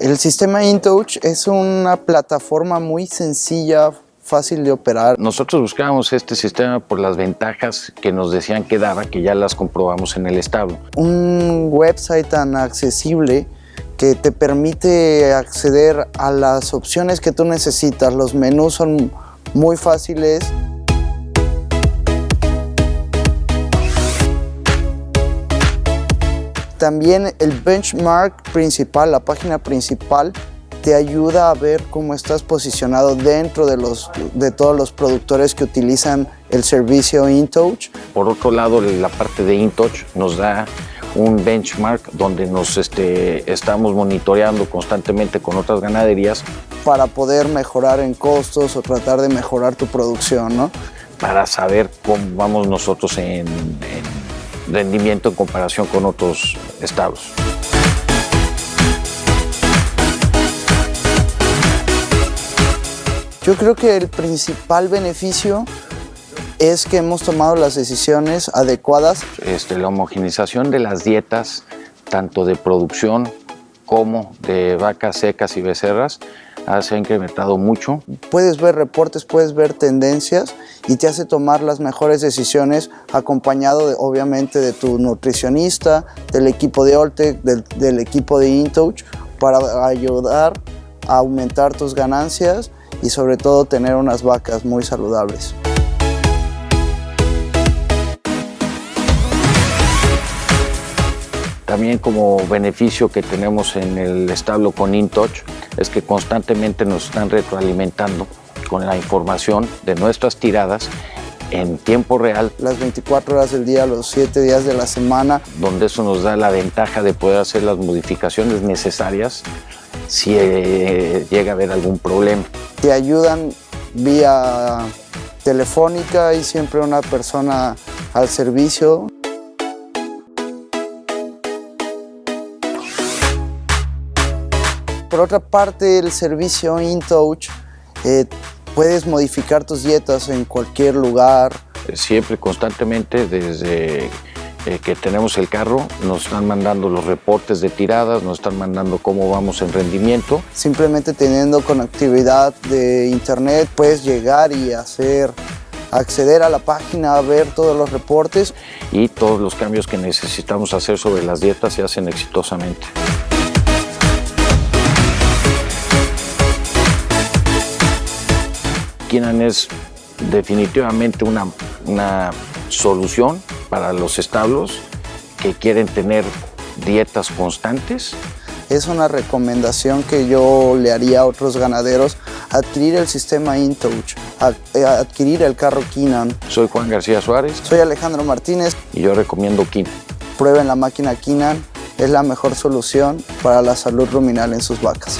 El sistema InTouch es una plataforma muy sencilla, fácil de operar. Nosotros buscábamos este sistema por las ventajas que nos decían que daba, que ya las comprobamos en el establo. Un website tan accesible que te permite acceder a las opciones que tú necesitas. Los menús son muy fáciles. También el benchmark principal, la página principal, te ayuda a ver cómo estás posicionado dentro de, los, de todos los productores que utilizan el servicio InTouch. Por otro lado, la parte de InTouch nos da un benchmark donde nos este, estamos monitoreando constantemente con otras ganaderías. Para poder mejorar en costos o tratar de mejorar tu producción, ¿no? Para saber cómo vamos nosotros en, en rendimiento en comparación con otros estados. Yo creo que el principal beneficio es que hemos tomado las decisiones adecuadas. Este, la homogenización de las dietas, tanto de producción como de vacas secas y becerras, se ha incrementado mucho. Puedes ver reportes, puedes ver tendencias y te hace tomar las mejores decisiones acompañado obviamente de tu nutricionista, del equipo de Oltec, del equipo de InTouch para ayudar a aumentar tus ganancias y sobre todo tener unas vacas muy saludables. También como beneficio que tenemos en el establo con InTouch es que constantemente nos están retroalimentando con la información de nuestras tiradas en tiempo real. Las 24 horas del día, los 7 días de la semana. Donde eso nos da la ventaja de poder hacer las modificaciones necesarias si eh, llega a haber algún problema. Te ayudan vía telefónica y siempre una persona al servicio. Por otra parte, el servicio InTouch, eh, puedes modificar tus dietas en cualquier lugar. Siempre, constantemente, desde eh, que tenemos el carro, nos están mandando los reportes de tiradas, nos están mandando cómo vamos en rendimiento. Simplemente teniendo conectividad de internet, puedes llegar y hacer acceder a la página, a ver todos los reportes. Y todos los cambios que necesitamos hacer sobre las dietas se hacen exitosamente. Kinan es definitivamente una, una solución para los establos que quieren tener dietas constantes. Es una recomendación que yo le haría a otros ganaderos, adquirir el sistema InTouch, eh, adquirir el carro Kinan. Soy Juan García Suárez. Soy Alejandro Martínez. Y yo recomiendo Kinan. Prueben la máquina Kinan, es la mejor solución para la salud ruminal en sus vacas.